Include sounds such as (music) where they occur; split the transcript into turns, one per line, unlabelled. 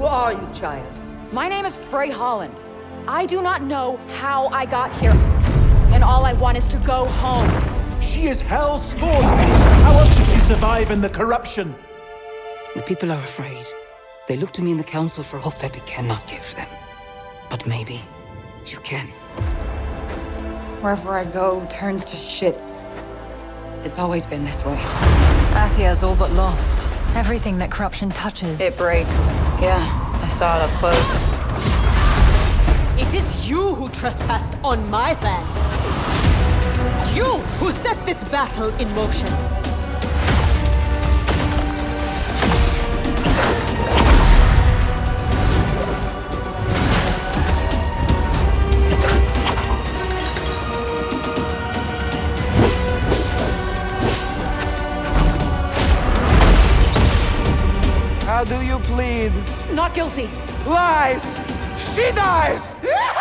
Who are you, child?
My name is Frey Holland. I do not know how I got here. And all I want is to go home.
She is hell's spawn. How else did she survive in the corruption?
The people are afraid. They look to me in the council for hope that we cannot give them. But maybe you can.
Wherever I go turns to shit. It's always been this way.
Athia's all but lost. Everything that corruption touches.
It breaks. Yeah, I saw it up close.
It is you who trespassed on my land. You who set this battle in motion.
How do you plead?
Not guilty.
Lies! She dies! (laughs)